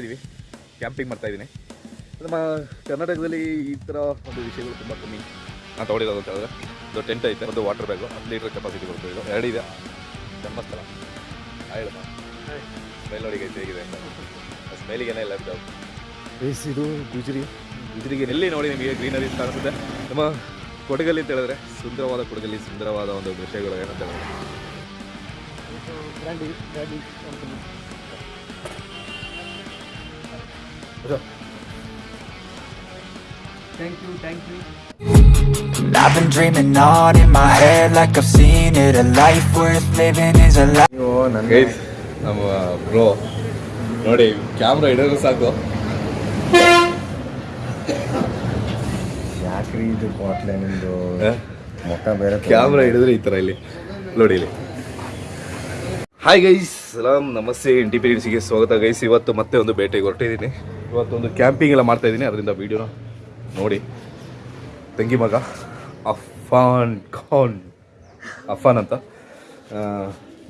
ಇದ್ದೀವಿ ಕ್ಯಾಂಪಿಂಗ್ ಮಾಡ್ತಾ ಇದ್ದೀನಿ ನಮ್ಮ ಕರ್ನಾಟಕದಲ್ಲಿ ಈ ಥರ ಒಂದು ವಿಷಯಗಳು ತುಂಬ ಕಮ್ಮಿ. ನಾನು ತೊಗೊಂಡಿರೋದು ಅಂತ ಹೇಳಿದ್ರೆ ಒಂದು ಟೆಂಟ್ ಐತೆ ಒಂದು ವಾಟರ್ ಬ್ಯಾಗು ಹತ್ತು ಲೀಟ್ರ್ ಕೆಪಾಸಿಟಿ ಕೊಡ್ತೀವಿ ಇದು. ಇದೆ. ಧರ್ಮಸ್ಥಳ ಹೇಳಮ್ಮ ಸ್ಮೆಲ್ ನೋಡಿ ಗೈಸ್ ಹೇಗಿದೆ ಅಂತ ಸ್ಮೆಲಿಗೇನೆ ಇಲ್ಲ ಬೇಸಿದು ಇದು ಗುಜರಿ. ಗುಜರಿಗೆ ಎಲ್ಲಿ ನೋಡಿ ನಿಮಗೆ ಗ್ರೀನರಿ ಕಾಣಿಸುತ್ತೆ. ನಮ್ಮ ಕೊಡಗಲ್ಲಿ ಅಂತ ಹೇಳಿದ್ರೆ ಸುಂದರವಾದ ಕೊಡಗಲ್ಲಿ ಸುಂದರವಾದ ಒಂದು ವಿಷಯಗಳು ಏನಂತ ಹೇಳಿದ್ರೆ. You thank you And I've been dreaming on in my head like I've seen it. A life worth living is a life. Guys ನಮ್ಮ ಬ್ರೋ ನೋಡಿ ಕ್ಯಾಮ್ರಾ ಹಿಡಿದ್ರೆ ಸಾಕು. ಯಾಕ್ರಿ ಇದು ಕೋಟ್ಲೆ ನಿಮ್ದು? ಮುಖ ಬೇರೆ ಕ್ಯಾಮ್ರಾ ಹಿಡಿದ್ರೆ ಈ ಥರ ಇಲ್ಲಿ. ನೋಡಿ ಇಲ್ಲಿ. ಹಾಯ್ ಗೈಸ್ ಸಲಾಮ್ ನಮಸ್ತೆ. ಎನ್ ಟಿ ಗೆ ಸ್ವಾಗತ ಗೈಸ್ ಇವತ್ತು ಮತ್ತೆ ಒಂದು ಬೇಟೆಗೆ ಹೊರಟಿದ್ದೀನಿ. ಇವತ್ತು ಒಂದು ಕ್ಯಾಂಪಿಂಗ್ ಎಲ್ಲ ಮಾಡ್ತಾ ಇದ್ದೀನಿ. ಅದರಿಂದ ವೀಡಿಯೋನ ನೋಡಿ. ತಂಗಿ ಮಗ ಅಫಾನ್ ಖಾನ್. ಅಫಾನ್ ಅಂತ.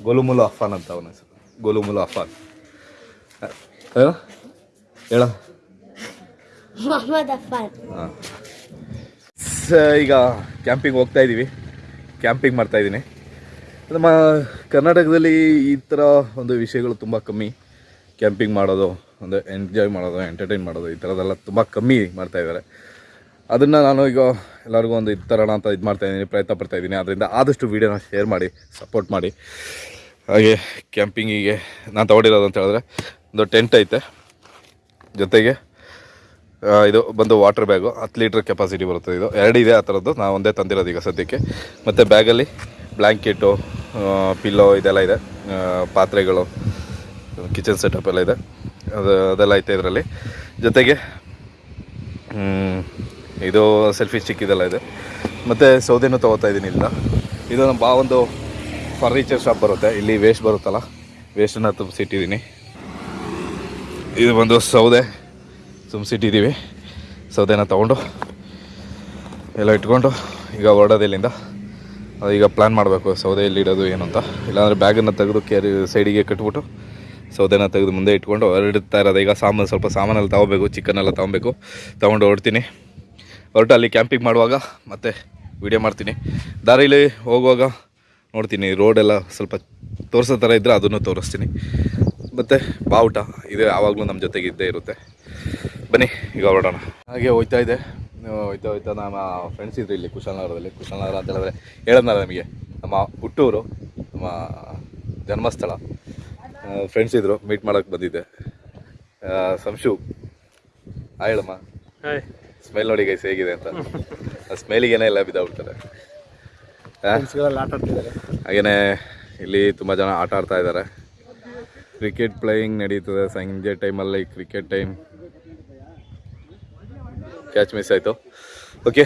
ಗೊಲುಮುಲು ಅಫಾನ್ ಅಂತ ಅವನ ಹೆಸರು. ಗೋಲುಮುಲು ಅಫಾನ್ ಹೇಳ. ಹಾಂ ಈಗ ಕ್ಯಾಂಪಿಂಗ್ ಹೋಗ್ತಾ ಇದ್ದೀವಿ ಕ್ಯಾಂಪಿಂಗ್ ಮಾಡ್ತಾ ಇದ್ದೀನಿ ನಮ್ಮ ಕರ್ನಾಟಕದಲ್ಲಿ ಈ ಥರ ಒಂದು ವಿಷಯಗಳು ತುಂಬ ಕಮ್ಮಿ. ಕ್ಯಾಂಪಿಂಗ್ ಮಾಡೋದು ಅಂದರೆ ಎಂಜಾಯ್ ಮಾಡೋದು ಎಂಟರ್ಟೈನ್ ಮಾಡೋದು, ಈ ಥರದ್ದೆಲ್ಲ ತುಂಬ ಕಮ್ಮಿ ಮಾಡ್ತಾ ಇದ್ದಾರೆ. ಅದನ್ನು ನಾನು ಈಗ ಎಲ್ಲರಿಗೂ ಒಂದು ಇದು ತರೋಣ ಅಂತ ಇದು ಮಾಡ್ತಾ ಇದ್ದೀನಿ, ಪ್ರಯತ್ನ ಪಡ್ತಾಯಿದ್ದೀನಿ ಅದರಿಂದ ಆದಷ್ಟು ವೀಡಿಯೋನ ಶೇರ್ ಮಾಡಿ ಸಪೋರ್ಟ್ ಮಾಡಿ. ಹಾಗೆ ಕ್ಯಾಂಪಿಂಗಿಗೆ ನಾನು ತೊಗೊಂಡಿರೋದು ಅಂತ ಹೇಳಿದ್ರೆ, ಒಂದು ಟೆಂಟ್ ಐತೆ. ಜೊತೆಗೆ ಇದು ಬಂದು ವಾಟರ್ ಬ್ಯಾಗು ಹತ್ತು ಲೀಟ್ರ್ ಕೆಪಾಸಿಟಿ ಬರುತ್ತೆ ಇದು. ಎರಡು ಇದೆ ಆ ಥರದ್ದು ನಾನು ಒಂದೇ ತಂದಿರೋದು ಈಗ ಸದ್ಯಕ್ಕೆ. ಮತ್ತು ಬ್ಯಾಗಲ್ಲಿ ಬ್ಲ್ಯಾಂಕೆಟು ಪಿಲ್ಲೋ ಇದೆಲ್ಲ ಇದೆ. ಪಾತ್ರೆಗಳು ಕಿಚನ್ ಸೆಟಪ್ ಎಲ್ಲ ಇದೆ. ಅದು ಅದೆಲ್ಲ ಐತೆ ಇದರಲ್ಲಿ. ಜೊತೆಗೆ ಇದು ಸೆಲ್ಫಿ ಸ್ಟಿಕ್ ಇದೆಲ್ಲ ಇದೆ. ಮತ್ತು ಸೌದೆನೂ ತೊಗೋತಾ ಇದ್ದೀನಿ ಇಲ್ಲ ಇದು ನಮ್ಮ ಬಾ ಒಂದು ಫರ್ನಿಚರ್ ಶಾಪ್ ಬರುತ್ತೆ. ಇಲ್ಲಿ ವೇಸ್ಟ್ ಬರುತ್ತಲ್ಲ, ವೇಸ್ಟನ್ನು ತುಂಬಿಸಿಟ್ಟಿದ್ದೀನಿ. ಇದು ಬಂದು ಸೌದೆ ತುಂಬಿಸಿಟ್ಟಿದ್ದೀವಿ. ಸೌದೆನ ತೊಗೊಂಡು, ಎಲ್ಲ ಇಟ್ಕೊಂಡು, ಈಗ ಹೊರಡೋದು ಇಲ್ಲಿಂದ. ಅದು ಈಗ ಪ್ಲ್ಯಾನ್ ಮಾಡಬೇಕು, ಸೌದೆ ಇಲ್ಲಿ ಇಡೋದು ಏನು ಅಂತ. ಇಲ್ಲಾಂದರೆ ಬ್ಯಾಗನ್ನು ತೆಗೆದು ಕೇರಿ ಸೈಡಿಗೆ ಕಟ್ಬಿಟ್ಟು ಸೌದೆನ ತೆಗೆದು ಮುಂದೆ ಇಟ್ಕೊಂಡು ಹೊರಡ್ತಾ ಇರೋದು ಈಗ ಸಾಮಾನು ಸ್ವಲ್ಪ ಸಾಮಾನೆಲ್ಲ ತೊಗೋಬೇಕು ಚಿಕನ್ ತಗೊಬೇಕು. ತೊಗೊಂಡು ಹೊರಡ್ತೀನಿ. ಹೊರಟು ಅಲ್ಲಿ ಕ್ಯಾಂಪಿಂಗ್ ಮಾಡುವಾಗ ಮತ್ತೆ ವೀಡಿಯೋ ಮಾಡ್ತೀನಿ. ದಾರಿಲಿ ಹೋಗುವಾಗ ನೋಡ್ತೀನಿ ರೋಡೆಲ್ಲ ಸ್ವಲ್ಪ ತೋರಿಸೋ ಥರ ಇದ್ದರೆ ಅದನ್ನು ತೋರಿಸ್ತೀನಿ. ಮತ್ತು ಬಾವುಟ, ಇದು ಯಾವಾಗಲೂ ನಮ್ಮ ಜೊತೆಗೆ ಇದ್ದೇ ಇರುತ್ತೆ. ಬನ್ನಿ, ಈಗ ಹೊರಡೋಣ. ಹಾಗೆ ಹೋಯ್ತಾ ಇದೆ. ಹೋಯ್ತಾ ಹೋಯ್ತಾ ನಮ್ಮ ಫ್ರೆಂಡ್ಸ್ ಇದ್ರು ಇಲ್ಲಿ ಕುಶಾಲನಗರದಲ್ಲಿ ಕುಶಾಲನಗರ ಅಂತ ಹೇಳಿದ್ರೆ ಹೇಳೋಣ ನಮಗೆ. ನಮ್ಮ ಹುಟ್ಟೂರು, ನಮ್ಮ ಜನ್ಮಸ್ಥಳ. ಫ್ರೆಂಡ್ಸ್ ಇದ್ರು ಮೀಟ್ ಮಾಡೋಕೆ ಬಂದಿದ್ದೆ. ಸಂಶು ಆ ಹೇಳಮ್ಮ ಹಾಯ್ ಸ್ಮೆಲ್ ನೋಡಿ ಗೈಸ್ ಹೇಗಿದೆ ಅಂತ. ಆ ಸ್ಮೆಲಿಗೇನೆ ಎಲ್ಲ ಬಿದ್ದಾಗ್ಬಿಡ್ತಾರೆ ಹಾಗೆಯೇ ಇಲ್ಲಿ ತುಂಬ ಜನ ಆಟ ಆಡ್ತಾ ಇದ್ದಾರೆ. ಕ್ರಿಕೆಟ್ ಪ್ಲೇಯಿಂಗ್ ನಡೀತದೆ ಸಂಜೆ ಟೈಮಲ್ಲಿ ಕ್ರಿಕೆಟ್ ಟೈಮ್ ಕ್ಯಾಚ್ ಮಿಸ್ ಆಯಿತು. ಓಕೆ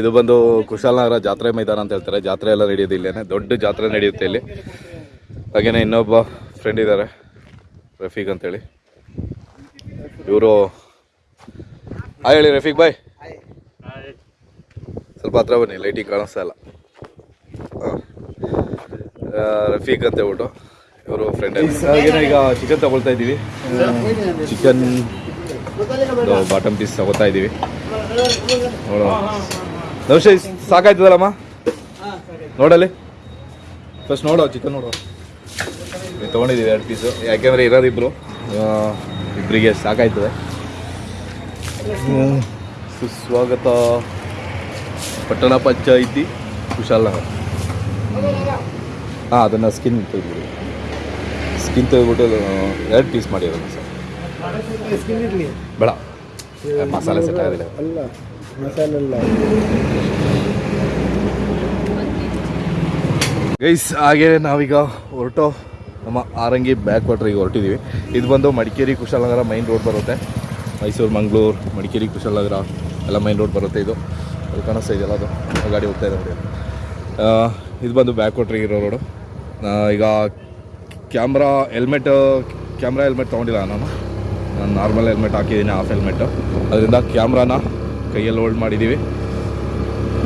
ಇದು ಬಂದು ಕುಶಾಲನಗರ ಜಾತ್ರೆ ಮೈದಾನ ಅಂತ ಹೇಳ್ತಾರೆ. ಜಾತ್ರೆ ಎಲ್ಲ ನಡೆಯೋದು ಇಲ್ಲೇನೆ. ದೊಡ್ಡ ಜಾತ್ರೆ ನಡೆಯುತ್ತೆ ಇಲ್ಲಿ. ಹಾಗೆಯೇ ಇನ್ನೊಬ್ಬ ಫ್ರೆಂಡ್ ಇದ್ದಾರೆ ರಫೀಕ್ ಅಂತೇಳಿ. ಇವರು ಹಾಯ್ ಹೇಳಿ ರಫೀಕ್ ಬಾಯ್ ಸ್ವಲ್ಪ ಹತ್ರ ಬನ್ನಿ ಲೈಟಿಂಗ್ ಕಾಣಿಸ್ತಾ ಇಲ್ಲ. ಹಾಂ. ರಫೀಕ್ ಅಂತ ಹೇಳ್ಬಿಟ್ಟು ಇವರು ಫ್ರೆಂಡ್ ಈಗ ಚಿಕನ್ ತಗೊಳ್ತಾ ಇದ್ದೀವಿ. ಚಿಕನ್ ಬಾಟಮ್ ಪೀಸ್ ತಗೋತಾ ಇದ್ದೀವಿ. ನೋಡೋಣ. ನಮಸ್ತೆ ಸಾಕಾಯ್ತದಲ್ಲಮ್ಮ? ನೋಡಲ್ಲಿ? ಫಸ್ಟ್ ನೋಡೋ ಚಿಕನ್ ನೋಡೋ. ತೊಗೊಂಡಿದ್ದೀವಿ ಎರಡು ಪೀಸು ಯಾಕೆಂದರೆ ಇರೋದಿಬ್ರು ಆ, ಇಬ್ಬರಿಗೆ ಸಾಕಾಯ್ತದೆ. ಸುಸ್ವಾಗತ ಪಟ್ಟಣ ಪಂಚಾಯಿತಿ ಕುಶಾಲನಗರ ಹಾಂ ಅದನ್ನು ಸ್ಕಿನ್ ತೆಗೆದ್ಬಿಡಿ ಸ್ಕಿನ್ ತೆಗೆದ್ಬಿಟ್ಟು ಎರಡು ಪೀಸ್ ಮಾಡಿರೋದು ಸರ್. ಬೇಡ. ಮಸಾಲೆ ಸೆಟ್ ಆಗಿದೆ. ಗೈಸ್ ಹಾಗೆ ನಾವೀಗ ಹೊರಟು. ನಮ್ಮ ಆರಂಗಿ ಬ್ಯಾಕ್ ವಾಟ್ರಿಗೆ ಹೊರಟಿದ್ದೀವಿ ಇದು ಬಂದು ಮಡಿಕೇರಿ ಕುಶಾಲನಗರ ಮೈನ್ ರೋಡ್ ಬರುತ್ತೆ. ಮೈಸೂರು, ಮಂಗಳೂರು, ಮಡಿಕೇರಿ, ಕುಶಾಲನಗರ ಎಲ್ಲ ಮೈನ್ ರೋಡ್ ಬರುತ್ತೆ ಇದು. ಅದು ಕಾಣಿಸ್ತಾ ಇದೆಯಲ್ಲ ಅದು? ಗಾಡಿ ಹೋಗ್ತಾ ಇದೆ ನೋಡಿ. ಇದು ಬಂದು ಬ್ಯಾಕ್ ವಾಟ್ರಿಗೆ ಇರೋ ರೋಡು ಈಗ ಕ್ಯಾಮ್ರಾ ಹೆಲ್ಮೆಟ್ ಕ್ಯಾಮ್ರಾ ಹೆಲ್ಮೆಟ್ ತೊಗೊಂಡಿಲ್ಲ ನಾನು. ನಾನು ನಾರ್ಮಲ್ ಹೆಲ್ಮೆಟ್ ಹಾಕಿದ್ದೀನಿ ಆಫ್ ಹೆಲ್ಮೆಟ್ ಅದರಿಂದ ಕ್ಯಾಮ್ರಾನ ಕೈಯಲ್ಲಿ ಹೋಲ್ಡ್ ಮಾಡಿದ್ದೀವಿ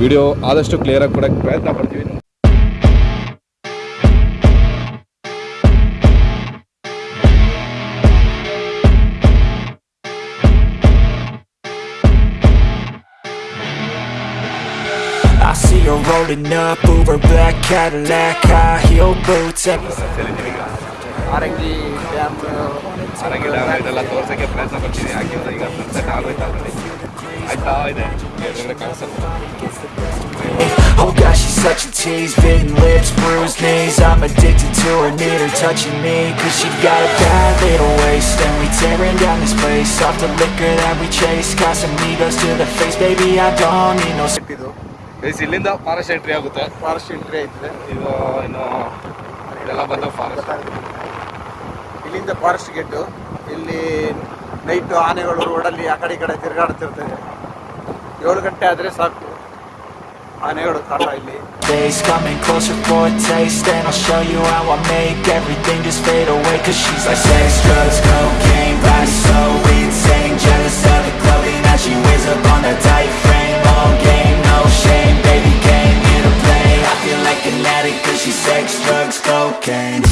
ವಿಡಿಯೋ ಆದಷ್ಟು ಕ್ಲಿಯರಾಗಿ ಕೊಡೋಕ್ಕೆ ಪ್ರಯತ್ನ ಪಡ್ತೀವಿ. rolling up Uber black Cadillac, high heel boots. and- ಆರಂಗಿ dam Harangi dam ಇದೆಲ್ಲ ತೋರ್ಸೋಕ್ಕೆ ಪ್ರಯತ್ನ ಪಡ್ತೀನಿ ಯಾಕೆಂದ್ರೆ ಈಗ ಸನ್ಸೆಟ್ ಆಗೋಯ್ತಾ already. ಆಯ್ತಾ ಇದೆ ಎದುರುಗಡೆ ಕಾಣಿಸುತ್ತೆ Oh gosh, she's such a tease Bitten lips, bruised knees I'm addicted to her, need her touching me Cause she got a bad little waist And we tearing down this place Off the liquor that we chase Got some egos to the face Baby, I don't need no ಇದು guys ಇಲ್ಲಿಂದ forest entry ಆಗುತ್ತೆ forest entry ಐತೆ ಇದು ಇನ್ನು ಇದೆಲ್ಲ ಬಂದು forest ಇಲ್ಲಿಂದ forest gate ಇಲ್ಲಿ ನೈಟ್ ಆನೆಗಳು ರೋಡಲ್ಲಿ ಆ ಕಡೆ ಈ ಕಡೆ ತಿರುಗಾಡ್ತಿರ್ತದೆ ಏಳು ಗಂಟೆ ಆದರೆ ಸಾಕು ಆನೆಗಳು ಕಾಟ ಇಲ್ಲಿ days Coming closer for a taste And I'll show you how I make everything just fade away Cause she's like sex, drugs, cocaine Body so insane Jealous of the clothing that she wears up on that tight frame All game, an Cause she's sex, drugs, cocaine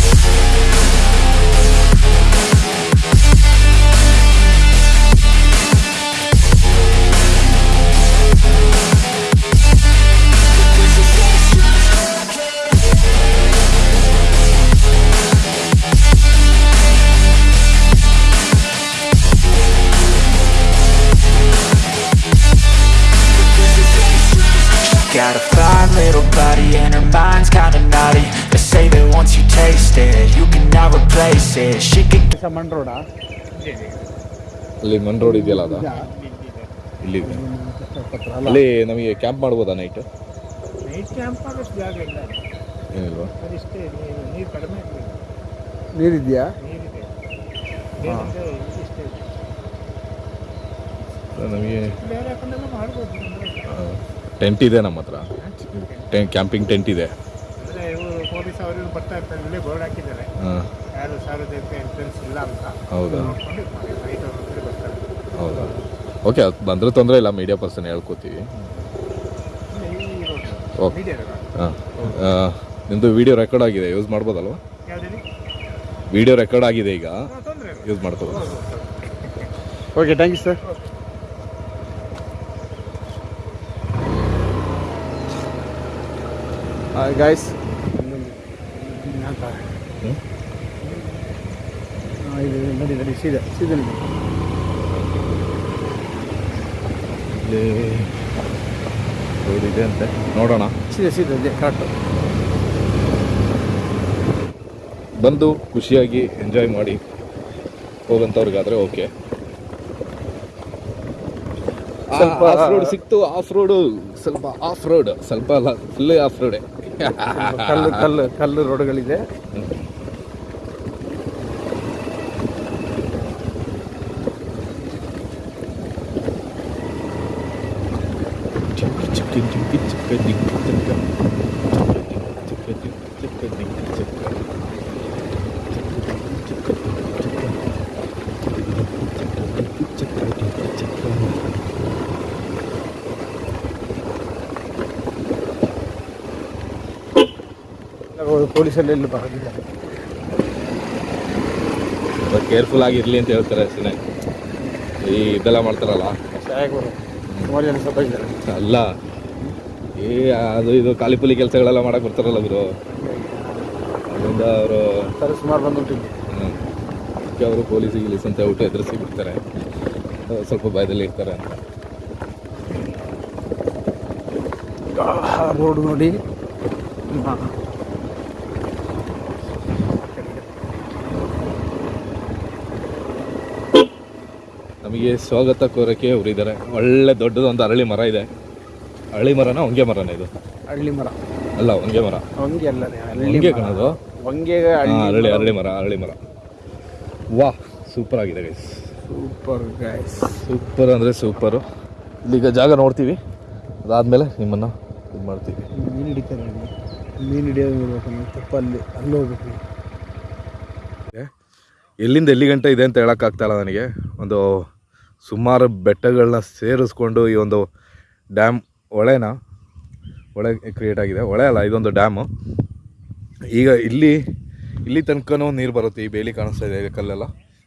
ಮಣ್ road ಅಲ್ಲಿ ಮನ್ road ಇದೆಯಲ್ಲ ಅದ? ಇಲ್ಲಿದೆ. ಅಲ್ಲಿ ನಮಗೆ camp ಮಾಡ್ಬೋದಾ night night camp ಆಗೋಷ್ಟು ಜಾಗ ಇಲ್ಲ. ಏನಿಲ್ವಾ? ಅದಿಷ್ಟೇ ನೀರು ನೀರು ಕಡಿಮೆ. ನೀರಿದೆಯಾ? ನೀರಿದೆ. ನಮಗೆ ಬೇರೆ ಮಾಡ್ಬೋದು. ಟೆಂಟ್ ಇದೆ ನಮ್ಮ ಹತ್ರ. ಟೆಂಟ್ ಕ್ಯಾಂಪಿಂಗ್ ಟೆಂಟ್ ಇದೆ. ಪೊಲೀಸ್ ಅವರು ಬರ್ತಾ ಇರ್ತಾರೆ ಇಲ್ಲೇ ಬೋರ್ಡ್ ಹಾಕಿದ್ದಾರೆ. ಯಾರು ಸಾರ್ವಜನಿಕ ಎಂಟ್ರೆನ್ಸ್ ಇಲ್ಲ ಅಂತ. ಹೌದಾ? ನೋಡ್ಕೊಂಡು ಇದು ಮಾಡಿ ನೈಟ್ ಅವ್ರ ಹತ್ರ ಬರ್ತಾರೆ. ಹೌದಾ? ಓಕೆ ಅದು ಬಂದರೆ ತೊಂದರೆ ಇಲ್ಲ ಮೀಡಿಯಾ ಪರ್ಸನ್ ಹೇಳ್ಕೊತೀವಿ. ಇಲ್ಲೇ ಈ ರೋಡ್ ಓಕೆ. ಮೀಡಿಯಾ ರೋಡ್ ಹಾಂ ನಿಮ್ಮದು ವಿಡಿಯೋ ರೆಕಾರ್ಡ್ ಆಗಿದೆ ಯೂಸ್ ಮಾಡ್ಬೋದಲ್ವ? ವೀಡಿಯೋ ವಿಡಿಯೋ ರೆಕಾರ್ಡ್ ಆಗಿದೆ ಈಗ. ತೊಂದರೆ ಇಲ್ಲ. ಯೂಸ್ ಮಾಡ್ಕೋಬೋದು. Okay thank you sir guys ಹ್ಮ್? ಇದು ನಡಿ ನೋಡಿ ಸೀದಾ ಸೀದಾ ನಡಿ ಇಲ್ಲಿ ರೋಡ್ ಇದೆ ಅಂತೆ. ನೋಡೋಣ. ಸೀದಾ ಸೀದಾ ಇದೆ ಕರೆಕ್ಟ್ ಬಂದು ಖುಷಿಯಾಗಿ ಎಂಜಾಯ್ ಮಾಡಿ ಹೋಗಂಥವ್ರಿಗಾದರೆ ಓಕೆ ಸ್ವಲ್ಪ- ಆಫ್ ರೋಡ್ ಸಿಕ್ತು ಆಫ್ ರೋಡು ಸ್ವಲ್ಪ ಆಫ್ ರೋಡ್ ಸ್ವಲ್ಪ ಅಲ್ಲ ಫುಲ್ ಆಫ್ ರೋಡೆ ಕಲ್ಲು ಕಲ್ಲು ಕಲ್ಲು ರೋಡ್ಗಳಿದೆ. ಪೊಲೀಸಲ್ಲಿ ಎಲ್ಲಿ ಬರೋದಿಲ್ಲ ಕೇರ್ಫುಲ್ ಆಗಿರ್ಲಿ ಅಂತ ಹೇಳ್ತಾರೆ ಅಷ್ಟೇ ಈ ಇದೆಲ್ಲ ಮಾಡ್ತಾರಲ್ಲ ಸಹಾಯಕ್ಕೆ ಬರೋದು ಸುಮಾರು ಜನ ಸ್ವಲ್ಪ ಇದ್ದಾರೆ ಅಲ್ಲ ಏ ಅದು ಇದು ಖಾಲಿಪುಲಿ ಕೆಲಸಗಳೆಲ್ಲ ಮಾಡಕ್ ಬರ್ತಾರಲ್ಲ ಗುರು. ಅದರಿಂದ ಅವರು ಥರ ಸುಮಾರು ಬಂದ್ಬಿಟ್ಟಿದ್ದೆ ಅದಕ್ಕೆ ಅವರು ಪೊಲೀಸ್ ಗಿಲೀಸ್ ಅಂತ ಊಟ ಎದುರಿಸಿ ಬಿಡ್ತಾರೆ. ಸ್ವಲ್ಪ ಭಯದಲ್ಲಿ ಇರ್ತಾರೆ ಅಂತ. ರೋಡ್ ನೋಡಿ. ನಮಗೆ ಸ್ವಾಗತ ಕೋರಕ್ಕೆ ಅವರಿದ್ದಾರೆ ಒಳ್ಳೆ ದೊಡ್ಡದೊಂದು ಅರಳಿ ಮರ ಇದೆ. ಅರಳಿ ಮರನ ಹೊಂಗೆ ಮರನ ಇದು? ಹಳ್ಳಿ ಮರ. ಅಲ್ಲ ಹೊಂಗೆ ಮರ. ಹೊಂಗೆ ಅಲ್ಲ ಹಳ್ಳಿ ಹೊಂಗೆ. ಕಣದು? ಹೊಂಗೆ ಅರಳಿ ಅರಳಿ ಮರ. ಅರಳಿ ಮರ ವಾಹ್ ಸೂಪರ್ ಆಗಿದೆ ಗೈಸ್ ಸೂಪರ್ ಗೈಸ್ ಸೂಪರ್ ಅಂದರೆ ಸೂಪರು ಇಲ್ಲಿಗ ಜಾಗ ನೋಡ್ತೀವಿ. ಅದಾದಮೇಲೆ ನಿಮ್ಮನ್ನು ಇದು ಮಾಡ್ತೀವಿ. ಮೀನು ಹಿಡಿತಾರೆ ಅಲ್ಲಿ. ಮೀನು ಹಿಡಿಯೋದು ನೋಡ್ಬೇಕು ನಾವು ತಪ್ಪಲ್ಲಿ ಅಲ್ಲಿ ಹೋಗ್ಬೇಕು. ಎಲ್ಲಿಂದ ಎಲ್ಲಿ ಗಂಟೆ ಇದೆ ಅಂತ ಹೇಳೋಕ್ಕಾಗ್ತಾಯಿಲ್ಲ ನನಗೆ. ಒಂದು ಸುಮಾರು ಬೆಟ್ಟಗಳನ್ನ ಸೇರಿಸ್ಕೊಂಡು ಈ ಒಂದು ಡ್ಯಾಮ್ ಹೊಳೆನ ಹೊಳೆ ಕ್ರಿಯೇಟ್ ಆಗಿದೆ. ಹೊಳೆ ಅಲ್ಲ, ಇದೊಂದು ಡ್ಯಾಮು ಈಗ ಇಲ್ಲಿ ಇಲ್ಲಿ ತನಕನೂ ನೀರು ಬರುತ್ತೆ. ಈ ಬೇಲಿ ಕಾಣಿಸ್ತಾ ಇದೆ ಕಲ್ಲೆಲ್ಲ.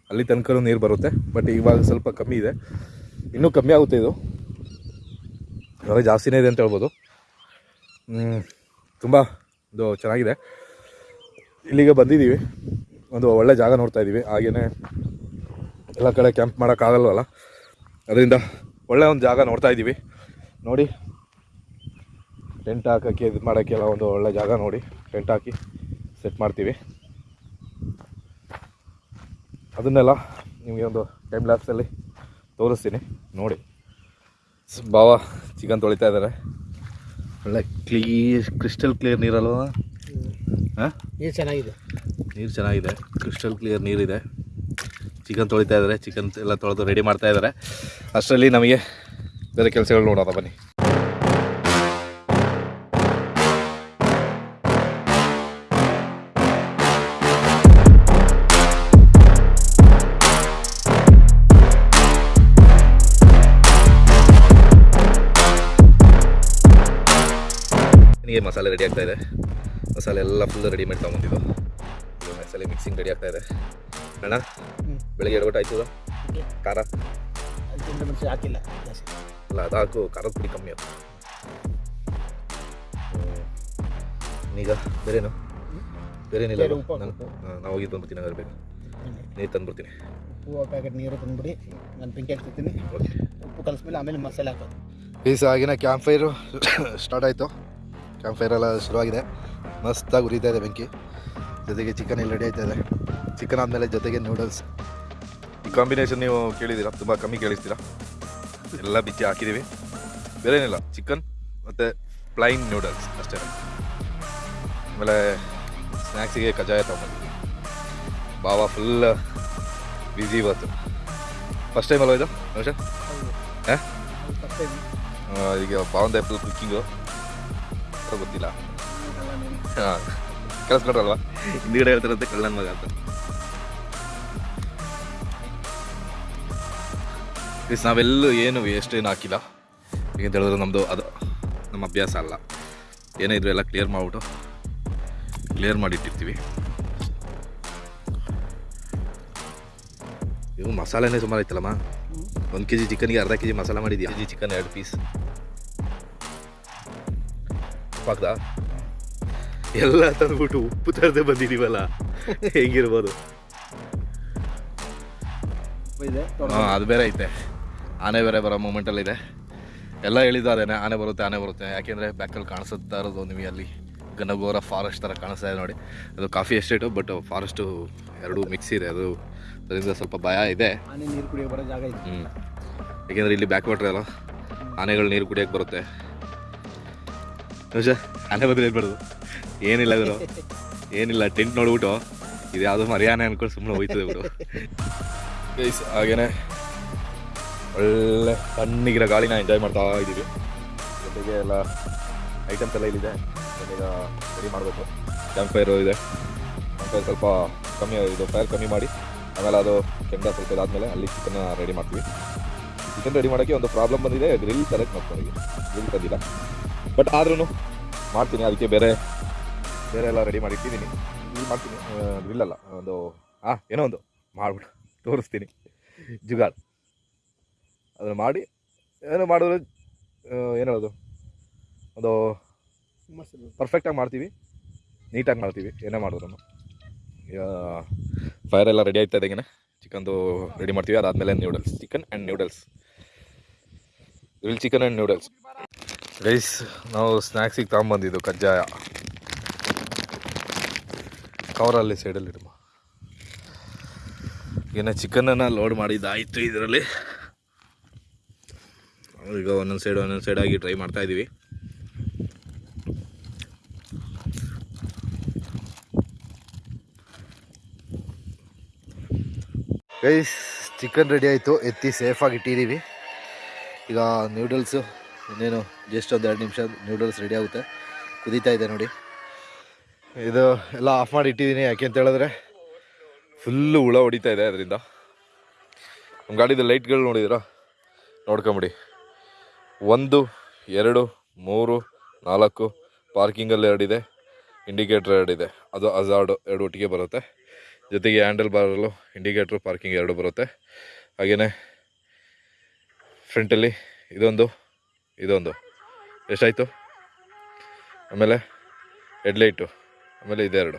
ಅಲ್ಲಿ ತನಕನೂ ನೀರು ಬರುತ್ತೆ ಬಟ್ ಇವಾಗ ಸ್ವಲ್ಪ ಕಮ್ಮಿ ಇದೆ. ಇನ್ನೂ ಕಮ್ಮಿ ಆಗುತ್ತೆ ಇದು. ಇವಾಗ ಜಾಸ್ತಿನೇ ಇದೆ ಅಂತ ಹೇಳ್ಬೋದು. ತುಂಬ ಇದು ಚೆನ್ನಾಗಿದೆ. ಇಲ್ಲಿಗೆ ಬಂದಿದ್ದೀವಿ. ಒಂದು ಒಳ್ಳೆ ಜಾಗ ನೋಡ್ತಾ ಇದ್ದೀವಿ. ಹಾಗೆಯೇ ಎಲ್ಲ ಕಡೆ ಕ್ಯಾಂಪ್ ಮಾಡೋಕ್ಕಾಗಲ್ವಲ್ಲ? ಅದರಿಂದ ಒಳ್ಳೆ ಒಂದು ಜಾಗ ನೋಡ್ತಾ ಇದ್ದೀವಿ. ನೋಡಿ. ಟೆಂಟ್ ಹಾಕೋಕ್ಕೆ ಇದು ಮಾಡೋಕ್ಕೆಲ್ಲ ಒಂದು ಒಳ್ಳೆ ಜಾಗ ನೋಡಿ. ಟೆಂಟ್ ಹಾಕಿ ಸೆಟ್ ಮಾಡ್ತೀವಿ. ಅದನ್ನೆಲ್ಲ ನಿಮಗೆ ಒಂದು ಟೈಮ್ ಲ್ಯಾಪ್ಸಲ್ಲಿ ತೋರಿಸ್ತೀನಿ. ನೋಡಿ. ಬಾವ ಚಿಕನ್ ತೊಳಿತಾ ಇದ್ದಾರೆ ಒಳ್ಳೆ ಕ್ಲೀರ್ ಕ್ರಿಸ್ಟಲ್ ಕ್ಲಿಯರ್ ನೀರಲ್ವ? ಹಾಂ? ನೀರು ಚೆನ್ನಾಗಿದೆ. ನೀರು ಚೆನ್ನಾಗಿದೆ. ಕ್ರಿಸ್ಟಲ್ ಕ್ಲಿಯರ್ ನೀರಿದೆ. ಚಿಕನ್ ತೊಳಿತಾ ಇದ್ದಾರೆ ಚಿಕನ್ ಎಲ್ಲ ತೊಳೆದು ರೆಡಿ ಮಾಡ್ತಾ ಇದ್ದಾರೆ ಅಷ್ಟರಲ್ಲಿ ನಮಗೆ ಬೇರೆ ಕೆಲಸಗಳು ನೋಡೋದ ಬನ್ನಿ. ಮಸಾಲೆ ರೆಡಿ ಆಗ್ತಾ ಇದೆ. ಮಸಾಲೆ ಎಲ್ಲ ಫುಲ್ ರೆಡಿ ಮಾಡಿ ತಗೊಂಡಿದ್ದು. ಮಸಾಲೆ ಮಿಕ್ಸಿಂಗ್ ರೆಡಿ ಆಗ್ತಾ ಇದೆ. ಅಣ್ಣ ಬೆಳಿಗ್ಗೆ ಎರಡು ಆಯ್ತು? ಖಾರ? ಹಾಕಿಲ್ಲ ಅಲ್ಲ ಅದು ಹಾಕು ಖಾರದ ಪುಡಿ ಕಮ್ಮಿ ಆಯ್ತು. ಈಗ ಬೇರೇನು? ಬೇರೇನಿಲ್ಲ ನಾವು ಹೋಗಿ ಬಂದ್ಬಿಡ್ತೀನಿ ಹಾಗಾದ್ರೆ ಬೇಕು. ನೀರು ತಂದ್ಬಿಡ್ತೀನಿ. ಉಪ್ಪು ಪ್ಯಾಕೆಟ್ ನೀರು ತಂದ್ಬಿಡಿ. ನಾನು ಬೆಂಕಿ ಹಾಕ್ತಿರ್ತೀನಿ ಓಕೆ. ಉಪ್ಪು ಕಲಿಸ್ಮೇಲೆ ಆಮೇಲೆ ಮಸಾಲೆ ಹಾಕೋದು. ಪೀಸ್ ಆಗಿನ ಕ್ಯಾಂಪ್ ಫೈರು ಸ್ಟಾರ್ಟ್ ಆಯಿತು. ಕ್ಯಾಂಪ್ ಫೈರ್ ಎಲ್ಲ ಶುರುವಾಗಿದೆ. ಮಸ್ತಾಗಿ ಉರಿತಾ ಇದೆ ಬೆಂಕಿ. ಜೊತೆಗೆ ಚಿಕನ್ ಇಲ್ಲಿ ರೆಡಿ ಆಯ್ತಾ ಇದೆ. ಚಿಕನ್ ಆದಮೇಲೆ ಜೊತೆಗೆ ನೂಡಲ್ಸ್ ಈ ಕಾಂಬಿನೇಷನ್ ನೀವು ಕೇಳಿದ್ದೀರಾ? ತುಂಬ ಕಮ್ಮಿ ಕೇಳಿಸ್ತೀರಾ? ಎಲ್ಲ ಬಿಚ್ಚಿ ಹಾಕಿದ್ದೀವಿ. ಬೇರೆ ಏನಿಲ್ಲ. ಚಿಕನ್ ಮತ್ತು ಪ್ಲೈನ್ ನೂಡಲ್ಸ್ ಅಷ್ಟೇ. ಆಮೇಲೆ ಸ್ನ್ಯಾಕ್ಸಿಗೆ ಕಜಾಯ ತೊಗೊಂಡಿದ್ವಿ ಬಾವ ಫುಲ್ ಬ್ಯುಸಿ ಇವತ್ತು. ಫಸ್ಟ್ ಟೈಮ್ ಅಲ್ವಾ ಇದು ಹಾಂ? ಈಗ ಬಾವಂದ ಫುಲ್ ಕುಕ್ಕಿಂಗು ಗೊತ್ತಿಲ್ಲ. ಹಾಂ ಕಳಿಸ್ಕೊಟ್ರಲ್ವಾ ಹಿಂದಿಗಡೆ ಹೇಳ್ತಾರಂತೆ ಕಳ್ಳನ್ ಮಗ ಅಂತ. ನಾವೆಲ್ಲೂ ಏನು ವೇಸ್ಟ್ ಏನು ಹಾಕಿಲ್ಲ. ಈಗ ಹೇಳಿದ್ರೆ ನಮ್ಮದು ಅದು ನಮ್ಮ ಅಭ್ಯಾಸ ಅಲ್ಲ. ಏನೇ ಇದ್ರು ಎಲ್ಲ ಕ್ಲಿಯರ್ ಮಾಡಿಬಿಟ್ಟು ಕ್ಲಿಯರ್ ಮಾಡಿಟ್ಟಿರ್ತೀವಿ. ಇವು ಮಸಾಲೆನೇ ಸುಮಾರು ಐತಲ್ಲಮ್ಮ? ಒಂದು ಕೆ ಜಿ ಚಿಕನ್ಗೆ ಅರ್ಧ ಕೆ ಜಿ ಮಸಾಲ ಮಾಡಿದ್ಯಾ? ಕೆ ಜಿ ಚಿಕನ್ ಎರಡು ಪೀಸ್ ಹಾಕ್ದಾ ಎಲ್ಲ ತಂದ್ಬಿಟ್ಟು ಉಪ್ಪು ತರದೆ ಬಂದಿದೀವಲ್ಲ ಹೆಂಗಿರ್ಬೋದು? ಇದೆ ಹಾಂ ಅದು ಬೇರೆ ಐತೆ. ಆನೆ ಬೇರೆ ಬರೋ ಮೂಮೆಂಟಲ್ಲಿದೆ ಎಲ್ಲ ಹೇಳಿದ್ದಾರೇನೆ ಆನೆ ಬರುತ್ತೆ ಆನೆ ಬರುತ್ತೆ. ಯಾಕೆಂದರೆ ಬ್ಯಾಕಲ್ಲಿ ಕಾಣಿಸುತ್ತಾ ಇರೋದು ನಿಮಗೆ ಅಲ್ಲಿ. ಗನಗೋರ ಫಾರೆಸ್ಟ್ ಥರ ಕಾಣಿಸ್ತಾ ಇದೆ ನೋಡಿ. ಅದು ಕಾಫಿ ಎಸ್ಟೇಟು ಬಟ್ ಫಾರೆಸ್ಟು ಎರಡೂ ಮಿಕ್ಸ್ ಇದೆ. ಅದು ಅದರಿಂದ ಸ್ವಲ್ಪ ಭಯ ಇದೆ. ಆನೆ ನೀರು ಕುಡಿಯೋ ಬರೋ ಜಾಗ ಇದೆ. ಹ್ಞೂ ಯಾಕೆಂದರೆ ಇಲ್ಲಿ ಬ್ಯಾಕ್ ವಾಟ್ರ್ ಅಲ್ಲ. ಆನೆಗಳು ನೀರು ಕುಡಿಯೋಕೆ ಬರುತ್ತೆ. ನಿಮಿಷ ಆನೆ ಬದಲು ಮಾಡೋದು ಏನಿಲ್ಲ ಇವರು ಏನಿಲ್ಲ, ಟೆಂಟ್ ನೋಡ್ಬಿಟ್ಟು. ಇದು ಯಾವುದೋ ಮರ್ಯಾನೆ ಅನ್ಕೊಂಡು ಸುಮ್ಮನೆ ಹೋಯ್ತದೆ ಇವರು ಗೈಸ್ ಹಾಗೇನೆ. ಒಳ್ಳೆ ತಣ್ಣಗಿರೋ ಗಾಳಿನ ಎಂಜಾಯ್ ಮಾಡ್ತಾ ಇದ್ದೀವಿ ಜೊತೆಗೆ ಎಲ್ಲ ಐಟಮ್ಸ್ ಎಲ್ಲ ಇಲ್ಲಿದೆ. ಈಗ ರೆಡಿ ಮಾಡಬೇಕು. ಕ್ಯಾಂಪ್ ಫೈರ್ ಇದೆ. ಕ್ಯಾಂಪ್ ಫೈರ್ ಸ್ವಲ್ಪ ಕಮ್ಮಿ, ಇದು ಫೈರ್ ಕಮ್ಮಿ ಮಾಡಿ. ಆಮೇಲೆ ಅದು ಕೆಂಡ ಸ್ವಲ್ಪ ಇದಾದಮೇಲೆ ಅಲ್ಲಿ ಚಿಕನ್ನ ರೆಡಿ ಮಾಡ್ತೀವಿ. ಚಿಕನ್ ರೆಡಿ ಮಾಡೋಕ್ಕೆ ಒಂದು ಪ್ರಾಬ್ಲಮ್ ಬಂದಿದೆ. ಗ್ರಿಲ್ ಸೆಲೆಕ್ಟ್ ಮಾಡ್ತಾರೆ ಗ್ರಿಲ್ ತಂದಿಲ್ಲ. ಬಟ್ ಆದ್ರೂ ಮಾಡ್ತೀನಿ, ಅದಕ್ಕೆ ಬೇರೆ ಬೇರೆ ಎಲ್ಲ ರೆಡಿ ಮಾಡಿ ಇಟ್ಟಿದ್ದೀನಿ. ಇಲ್ಲಿ ಮಾಡ್ತೀನಿ. ಇಲ್ಲಲ್ಲ ಒಂದು ಹಾಂ ಏನೋ ಒಂದು ಮಾಡ್ಬಿಟ್ಟು ತೋರಿಸ್ತೀನಿ. ಜುಗಾಡ್. ಅದನ್ನು ಮಾಡಿ, ಏನೋ ಮಾಡಿದ್ರೆ ಏನು ಹೇಳೋದು ಒಂದು ಪರ್ಫೆಕ್ಟಾಗಿ ಮಾಡ್ತೀವಿ. ನೀಟಾಗಿ ಮಾಡ್ತೀವಿ, ಏನೇ ಮಾಡಿದ್ರು. ಫೈರ್ ಎಲ್ಲ ರೆಡಿ ಆಗ್ತಾ ಇದ್ದಾಗೆ ಚಿಕನ್ದು ರೆಡಿ ಮಾಡ್ತೀವಿ. ಅದಾದಮೇಲೆ noodles chicken and noodles grill chicken and noodles rice ನಾವು ಸ್ನ್ಯಾಕ್ಸಿಗೆ ತಗೊಂಬಂದಿದ್ದು ಕಜ್ಜಾಯ. ಕವರಲ್ಲಿ ಸೈಡಲ್ಲಿ ಇಡಮ್ಮ ಏನ ಚಿಕನನ್ನು ಲೋಡ್ ಮಾಡಿದ್ದಾಯಿತು ಇದರಲ್ಲಿ. ಈಗ ಒಂದೊಂದು ಸೈಡ್ ಒಂದೊಂದು ಸೈಡಾಗಿ ಟ್ರೈ ಮಾಡ್ತಾ ರೈಸ್ ಚಿಕನ್ ರೆಡಿ ಆಯಿತು. ಎತ್ತಿ ಸೇಫಾಗಿ ಇಟ್ಟಿದ್ದೀವಿ. ಈಗ ನ್ಯೂಡಲ್ಸು ಇನ್ನೇನು ಜಸ್ಟ್ ಒಂದು ಎರಡು ನಿಮಿಷ ನ್ಯೂಡಲ್ಸ್ ರೆಡಿ ಆಗುತ್ತೆ. ಕುದೀತಾ ಇದೆ ನೋಡಿ. ಇದು ಎಲ್ಲ ಆಫ್ ಮಾಡಿ ಇಟ್ಟಿದ್ದೀನಿ, ಯಾಕೆ ಅಂತ ಹೇಳಿದ್ರೆ ಫುಲ್ಲು ಹುಳ ಹೊಡಿತಾ ಇದೆ ಅದರಿಂದ. ನಮ್ಮ ಗಾಡಿದು ಲೈಟ್ಗಳು ನೋಡಿದಿರಾ ನೋಡ್ಕೊಂಬಿಡಿ. ಒಂದು, ಎರಡು, ಮೂರು, ನಾಲ್ಕು ಪಾರ್ಕಿಂಗಲ್ಲಿ ಎರಡಿದೆ ಇಂಡಿಕೇಟ್ರ್ ಎರಡಿದೆ ಅದು ಅಜಾರ್ಡು ಎರಡು ಒಟ್ಟಿಗೆ ಬರುತ್ತೆ. ಜೊತೆಗೆ ಹ್ಯಾಂಡಲ್ ಬಾರಲ್ಲೂ ಇಂಡಿಕೇಟ್ರು ಪಾರ್ಕಿಂಗ್ ಎರಡು ಬರುತ್ತೆ. ಹಾಗೆಯೇ ಫ್ರಂಟಲ್ಲಿ ಇದೊಂದು ಇದೊಂದು. ಎಷ್ಟಾಯಿತು? ಆಮೇಲೆ ಹೆಡ್ಲೈಟು ಆಮೇಲೆ ಇದೆರಡು.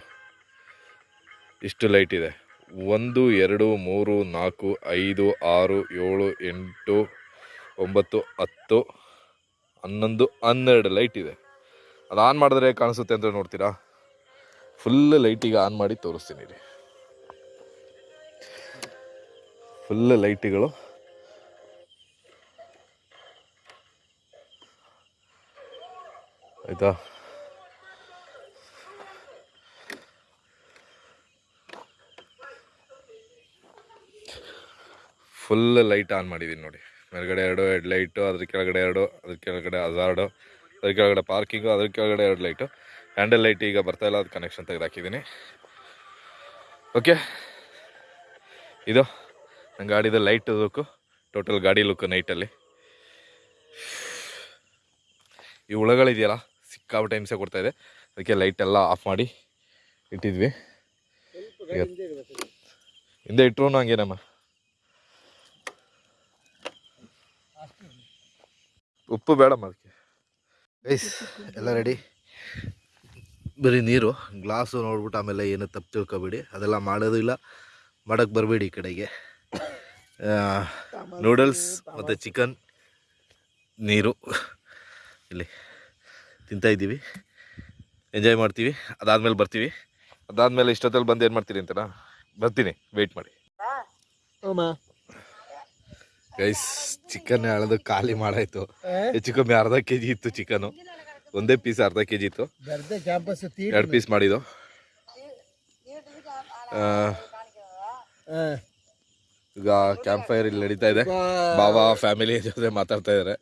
ಇಷ್ಟು ಲೈಟ್ ಇದೆ. ಒಂದು, ಎರಡು, ಮೂರು, ನಾಲ್ಕು, ಐದು, ಆರು, ಏಳು, ಎಂಟು, ಒಂಬತ್ತು, ಹತ್ತು, ಹನ್ನೊಂದು, ಹನ್ನೆರಡು ಲೈಟ್ ಇದೆ. ಅದು ಆನ್ ಮಾಡಿದ್ರೆ ಕಾಣಿಸುತ್ತೆ ಅಂತ ನೋಡ್ತೀರಾ? ಫುಲ್ ಲೈಟಿಗೆ ಆನ್ ಮಾಡಿ ತೋರಿಸ್ತೀನಿ ರೀ ಫುಲ್ ಲೈಟ್ಗಳು ಆಯ್ತಾ ಫುಲ್ ಲೈಟ್ ಆನ್ ಮಾಡಿದ್ದೀನಿ ನೋಡಿ. ಮೇಲ್ಗಡೆ ಎರಡು ಹೆಡ್ ಲೈಟು ಅದ್ರ ಕೆಳಗಡೆ ಎರಡು, ಅದ್ರ ಕೆಳಗಡೆ ಹಜಾರ್ಡು ಅದ್ರ ಕೆಳಗಡೆ ಪಾರ್ಕಿಂಗು ಅದ್ರ ಕೆಳಗಡೆ ಎರಡು ಲೈಟು ಹ್ಯಾಂಡಲ್ ಲೈಟ್ ಈಗ ಬರ್ತಾ ಇಲ್ಲ, ಅದು ಕನೆಕ್ಷನ್ ತೆಗೆದು ಹಾಕಿದ್ದೀನಿ ಓಕೆ ಇದು ನನ್ನ ಗಾಡಿದು ಲೈಟ್ ಲುಕ್ಕು ಟೋಟಲ್ ಗಾಡಿ ಲುಕ್ಕು ನೈಟಲ್ಲಿ ಈ ಹುಳಗಳಿದೆಯಲ್ಲ ಸಿಕ್ಕಾಬಿಟ್ಟೆ ಹಿಂಸೆ ಇದೆ. ಅದಕ್ಕೆ ಲೈಟ್ ಎಲ್ಲ ಆಫ್ ಮಾಡಿ ಇಟ್ಟಿದ್ವಿ. ಹಿಂದೆ ಇಟ್ಟರು ಹಂಗೇನಮ್ಮ ಉಪ್ಪು ಬೇಡಮ್ಮ ಅದಕ್ಕೆ. ಗೈಸ್ ಎಲ್ಲ ರೆಡಿ ಬರೀ ನೀರು ಗ್ಲಾಸು ನೋಡ್ಬಿಟ್ಟು ಆಮೇಲೆ ಏನು ತಪ್ಪು ತಿಳ್ಕೊಬೇಡಿ. ಅದೆಲ್ಲ ಮಾಡೋದು ಇಲ್ಲ. ಮಾಡೋಕ್ಕೆ ಬರಬೇಡಿ ಈ ಕಡೆಗೆ. ನೂಡಲ್ಸ್ ಮತ್ತು ಚಿಕನ್ ನೀರು. ಇಲ್ಲಿ. ತಿಂತಾ ಇದ್ದೀವಿ. ಎಂಜಾಯ್ ಮಾಡ್ತೀವಿ. ಅದಾದ್ಮೇಲೆ ಬರ್ತೀವಿ. ಅದಾದಮೇಲೆ ಇಷ್ಟೊತ್ತಲ್ಲಿ ಬಂದು ಏನು ಮಾಡ್ತೀರಿ ಅಂತನಾ? ಬರ್ತೀನಿ. ವೇಟ್ ಮಾಡಿ. ಗೈಸ್ ಚಿಕನ್ ಅಳದು ಖಾಲಿ ಮಾಡಾಯ್ತು. ಹೆಚ್ಚು ಕಮ್ಮಿ ಅರ್ಧ ಕೆ ಜಿ ಇತ್ತು ಚಿಕನು ಒಂದೇ ಪೀಸ್ ಅರ್ಧ ಕೆ ಜಿ ಇತ್ತು ಎರಡು ಪೀಸ್ ಮಾಡಿದ್ದು. ಈಗ ಕ್ಯಾಂಪ್ ಫೈರ್ ಇಲ್ಲಿ ನಡೀತಾ ಇದೆ. ಬಾಬಾ ಫ್ಯಾಮಿಲಿ ಜೊತೆ ಮಾತಾಡ್ತಾ ಇದ್ದಾರೆ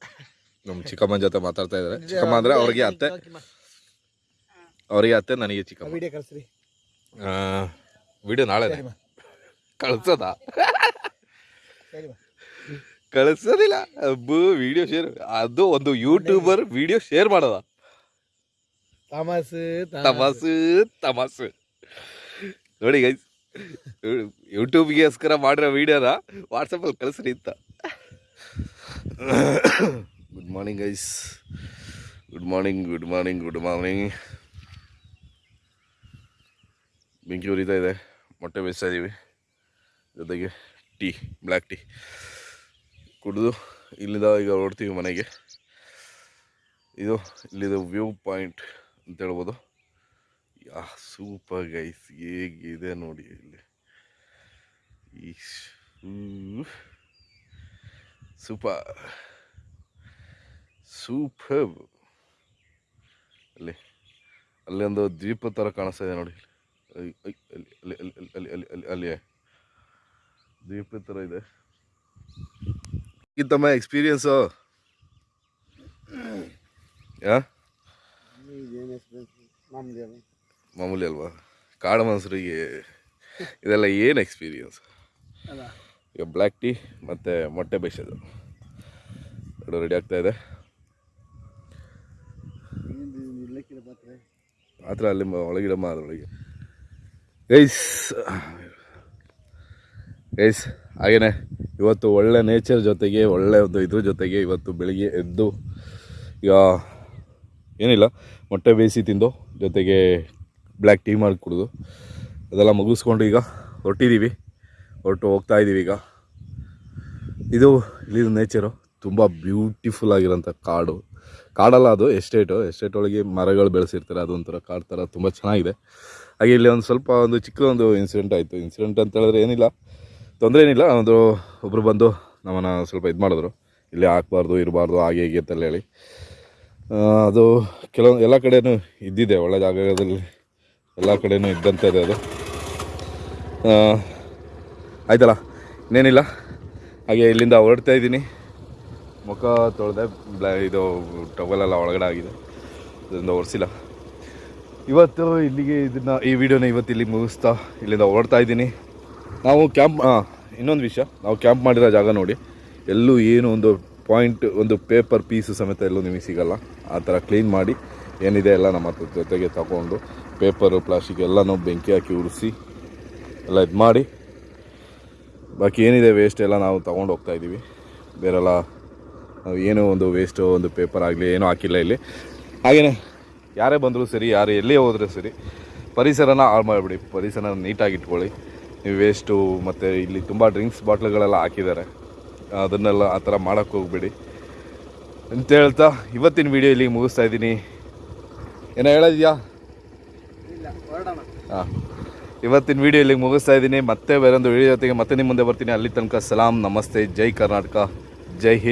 ನಮ್ಮ ಚಿಕ್ಕಮ್ಮನ ಜೊತೆ ಮಾತಾಡ್ತಾ ಇದ್ದಾರೆ. ಚಿಕ್ಕಮ್ಮ ಅಂದ್ರೆ ಅವ್ರಿಗೆ ಅತ್ತೆ. ಅವರಿಗೆ ಅತ್ತೆ ನನಗೆ ಚಿಕ್ಕಮ್ಮ. ವಿಡಿಯೋ ಕಳಿಸ್ರಿ. ವಿಡಿಯೋ ನಾಳೆ ಕಳ್ಸೋದಾ? ಕಳಿಸೋದಿಲ್ಲ. ಅಬ್ಬು ವಿಡಿಯೋ ಶೇರ್ ಅದು ಒಂದು ಯೂಟ್ಯೂಬರ್ ವಿಡಿಯೋ ಶೇರ್ ಮಾಡೋದ? ತಮಾಸು ತಮಾಸು ತಮಾಸು ನೋಡಿ ಗೈಸ್ ಯೂಟ್ಯೂಬ್ಗೋಸ್ಕರ ಮಾಡಿರೋ ವಿಡಿಯೋನ ವಾಟ್ಸಪ್ಪಲ್ಲಿ ಕಳಿಸ್ರಿ ಅಂತ. Good morning guys good morning good morning good morning ಬೆಂಕಿ ಉರಿತಾ ಇದೆ. ಮೊಟ್ಟೆ ಬೇಯಿಸ್ತಾ ಇದ್ದೀವಿ ಜೊತೆಗೆ ಟೀ, ಬ್ಲ್ಯಾಕ್ ಟೀ. ಕುಡಿದು ಇಲ್ಲಿಂದ ಈಗ ಹೊರಡ್ತೀವಿ ಮನೆಗೆ. ಇದು ಇಲ್ಲಿದು ವ್ಯೂ ಪಾಯಿಂಟ್ ಅಂತ ಹೇಳ್ಬೋದು. ಯಾ ಸೂಪರ್ ಗೈಸ್ ಹೇಗಿದೆ ನೋಡಿ ಇಲ್ಲಿ. ಈ ಸೂಪರ್ ಸೂಪರ್ ಅಲ್ಲಿ ಅಲ್ಲಿ ಒಂದು ದ್ವೀಪ ಥರ ಕಾಣಿಸ್ತಾ ಇದೆ ನೋಡಿ. ಅಲ್ಲಿ ಅಲ್ಲಿ ಅಲ್ಲಿ ಅಲ್ಲಿ ಅಲ್ಲಿ ಅಲ್ಲಿ ಅಲ್ಲಿ ದ್ವೀಪ ಥರ ಇದೆ. ಇತ್ತಮ್ಮ ಎಕ್ಸ್ಪೀರಿಯನ್ಸು ಯಾ ಮಾಮೂಲಿ ಅಲ್ವಾ? ಕಾಡು ಮನಸ್ಸರಿಗೆ ಇದೆಲ್ಲ ಏನು ಎಕ್ಸ್ಪೀರಿಯನ್ಸ್ ಈಗ ಬ್ಲ್ಯಾಕ್ ಟೀ ಮತ್ತು ಮೊಟ್ಟೆ ಬೇಯಿಸೋದು. ಎರಡು ರೆಡಿ ಆಗ್ತಾ ಮಾತ್ರ ಅಲ್ಲಿ ಮ- ಒಳಗಿಡಮ್ಮ ಅದರೊಳಗೆ ಗೈಸ್ ಗೈಸ್ ಹಾಗೇನೆ, ಇವತ್ತು ಒಳ್ಳೆ ನೇಚರ್ ಜೊತೆಗೆ, ಒಳ್ಳೆ ಒಂದು ಇದ್ರ ಜೊತೆಗೆ ಇವತ್ತು ಬೆಳಿಗ್ಗೆ ಎದ್ದು, ಈಗ ಏನಿಲ್ಲ, ಮೊಟ್ಟೆ ಬೇಯಿಸಿ ತಿಂದು, ಜೊತೆಗೆ ಬ್ಲ್ಯಾಕ್ ಟೀ ಮಾಡಿ ಕುಡಿದು, ಅದೆಲ್ಲ ಮುಗಿಸ್ಕೊಂಡು ಈಗ ಹೊರಟಿದ್ದೀವಿ ಹೊರಟು ಹೋಗ್ತಾ ಇದ್ದೀವಿ ಈಗ. ಇದು ಇಲ್ಲಿನ ನೇಚರು ತುಂಬ ಬ್ಯೂಟಿಫುಲ್ ಆಗಿರೋಂಥ ಕಾಡು. ಕಾಡಲ್ಲ ಅದು ಎಸ್ಟೇಟು ಎಸ್ಟೇಟ್ ಒಳಗೆ ಮರಗಳು ಬೆಳೆಸಿರ್ತಾರೆ, ಅದೊಂಥರ ಕಾಡು ಥರ ತುಂಬ ಚೆನ್ನಾಗಿದೆ. ಹಾಗೆ ಇಲ್ಲಿ ಒಂದು ಸ್ವಲ್ಪ ಒಂದು ಚಿಕ್ಕ ಒಂದು ಇನ್ಸಿಡೆಂಟ್ ಆಯಿತು. ಇನ್ಸಿಡೆಂಟ್ ಅಂತ ಹೇಳಿದ್ರೆ ಏನಿಲ್ಲ, ತೊಂದರೆ ಏನಿಲ್ಲ. ಒಂದು ಒಬ್ಬರು ಬಂದು ನಮ್ಮನ್ನು ಸ್ವಲ್ಪ ಇದು ಮಾಡಿದ್ರು. ಇಲ್ಲಿ ಹಾಕ್ಬಾರ್ದು, ಇರಬಾರ್ದು, ಹಾಗೆ ಹೀಗೆ ಅಂತೆಲ್ಲ ಹೇಳಿ ಅದು ಕೆಲವೊಂದು ಎಲ್ಲ ಕಡೆಯೂ ಇದ್ದಿದೆ. ಒಳ್ಳೆ ಜಾಗದಲ್ಲಿ ಎಲ್ಲ ಕಡೆಯೂ ಕಡೆನೂ ಇದೆ ಅದು. ಆಯ್ತಲ್ಲ, ಇನ್ನೇನಿಲ್ಲ. ಹಾಗೆ ಇಲ್ಲಿಂದ ಹೊರಡ್ತಾ ಇದ್ದೀನಿ. ಮುಖ ತೊಳೆದೆ ಬ್ಲಾ ಇದು ಟವಲೆಲ್ಲ ಒಳಗಡೆ ಆಗಿದೆ. ಅದರಿಂದ ಒರೆಸಿಲ್ಲ. ಇವತ್ತು ಇಲ್ಲಿಗೆ ಇದನ್ನು ಈ ವಿಡಿಯೋನ ಇವತ್ತು ಇಲ್ಲಿ ಮುಗಿಸ್ತಾ ಇಲ್ಲಿಂದ ಹೊರಡ್ತಾ ಇದ್ದೀನಿ. ನಾವು ಕ್ಯಾಂಪ್ ಇನ್ನೊಂದು ವಿಷಯ. ನಾವು ಕ್ಯಾಂಪ್ ಮಾಡಿರೋ ಜಾಗ ನೋಡಿ. ಎಲ್ಲೂ ಏನು ಒಂದು ಪಾಯಿಂಟ್ ಒಂದು ಪೇಪರ್ ಪೀಸು ಸಮೇತ ಎಲ್ಲೂ ನಿಮಗೆ ಸಿಗಲ್ಲ. ಆ ಥರ ಕ್ಲೀನ್ ಮಾಡಿ ಏನಿದೆ ಎಲ್ಲ ನಮ್ಮ ಹತ್ರ ಜೊತೆಗೆ ತಗೊಂಡು ಪೇಪರು ಪ್ಲಾಸ್ಟಿಕ್ ಎಲ್ಲನೂ ಬೆಂಕಿ ಹಾಕಿ ಉರಿಸಿ ಎಲ್ಲ ಇದು ಮಾಡಿ ಬಾಕಿ ಏನಿದೆ ವೇಸ್ಟ್ ಎಲ್ಲ ನಾವು ತೊಗೊಂಡು ಹೋಗ್ತಾಯಿದ್ದೀವಿ ಬೇರೆಲ್ಲ ಏನೋ ಒಂದು ವೇಸ್ಟು ಒಂದು ಪೇಪರ್ ಆಗಲಿ ಏನೂ ಹಾಕಿಲ್ಲ ಇಲ್ಲಿ. ಹಾಗೆಯೇ ಯಾರೇ ಬಂದರೂ ಸರಿ ಯಾರು ಎಲ್ಲೇ ಹೋದರೂ ಸರಿ ಪರಿಸರನ ಹಾಳು ಮಾಡಿಬಿಡಿ. ಪರಿಸರನ ನೀಟಾಗಿ ಇಟ್ಕೊಳ್ಳಿ. ನೀವು ವೇಸ್ಟು ಮತ್ತು ಇಲ್ಲಿ ತುಂಬ ಡ್ರಿಂಕ್ಸ್ ಬಾಟ್ಲ್ಗಳೆಲ್ಲ ಹಾಕಿದ್ದಾರೆ. ಅದನ್ನೆಲ್ಲ ಆ ಥರ ಮಾಡೋಕ್ಕೆ ಹೋಗ್ಬೇಡಿ. ಅಂತ ಹೇಳ್ತಾ ಇವತ್ತಿನ ವಿಡಿಯೋ ಇಲ್ಲಿಗೆ ಮುಗಿಸ್ತಾ ಇದ್ದೀನಿ. ಏನೋ ಹೇಳಿದ್ಯಾ ಹಾಂ. ಇವತ್ತಿನ ವಿಡಿಯೋ ಇಲ್ಲಿಗೆ ಮುಗಿಸ್ತಾ ಇದ್ದೀನಿ. ಮತ್ತೆ ಬೇರೊಂದು ವಿಡಿಯೋ ಜೊತೆಗೆ ಮತ್ತೆ ನಿಮ್ಮ ಮುಂದೆ ಬರ್ತೀನಿ. ಅಲ್ಲಿ ತನಕ ಸಲಾಂ ನಮಸ್ತೆ ಜೈ ಕರ್ನಾಟಕ ಜೈ ಹಿಂದ್.